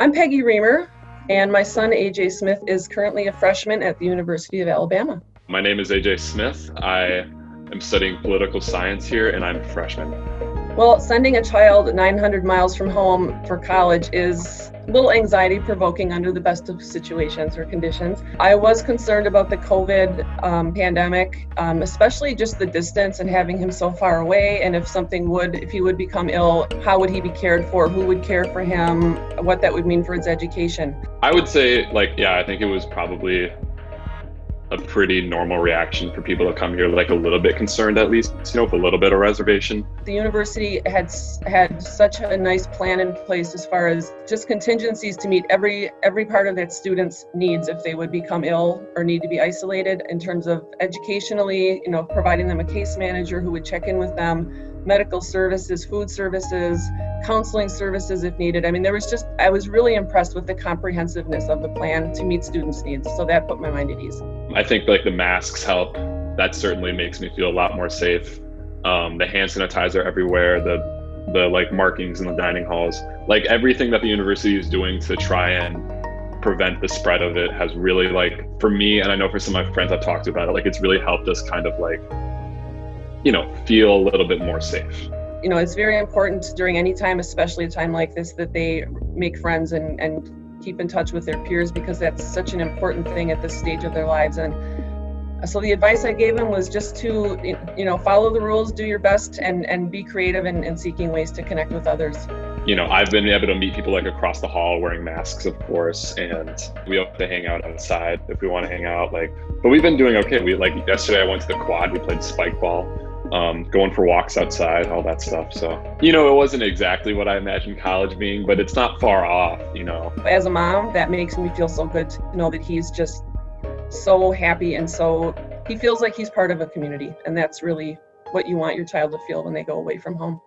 I'm Peggy Reamer, and my son AJ Smith is currently a freshman at the University of Alabama. My name is AJ Smith. I am studying political science here, and I'm a freshman. Well, sending a child 900 miles from home for college is a little anxiety provoking under the best of situations or conditions. I was concerned about the COVID um, pandemic, um, especially just the distance and having him so far away. And if something would, if he would become ill, how would he be cared for? Who would care for him? What that would mean for his education? I would say, like, yeah, I think it was probably a pretty normal reaction for people to come here, like a little bit concerned at least, you know, with a little bit of reservation. The university had had such a nice plan in place as far as just contingencies to meet every every part of that student's needs if they would become ill or need to be isolated in terms of educationally, you know, providing them a case manager who would check in with them medical services, food services, counseling services if needed. I mean, there was just, I was really impressed with the comprehensiveness of the plan to meet students' needs. So that put my mind at ease. I think like the masks help. That certainly makes me feel a lot more safe. Um, the hand sanitizer everywhere, the the like markings in the dining halls, like everything that the university is doing to try and prevent the spread of it has really like for me and I know for some of my friends I've talked about it, like it's really helped us kind of like you know, feel a little bit more safe. You know, it's very important during any time, especially a time like this, that they make friends and, and keep in touch with their peers because that's such an important thing at this stage of their lives. And so the advice I gave him was just to, you know, follow the rules, do your best, and and be creative in, in seeking ways to connect with others. You know, I've been able to meet people like across the hall wearing masks, of course, and we have to hang out outside if we want to hang out. Like, but we've been doing okay. We like yesterday I went to the quad, we played spike ball um, going for walks outside, all that stuff. So, you know, it wasn't exactly what I imagined college being, but it's not far off, you know. As a mom, that makes me feel so good to know that he's just so happy and so he feels like he's part of a community. And that's really what you want your child to feel when they go away from home.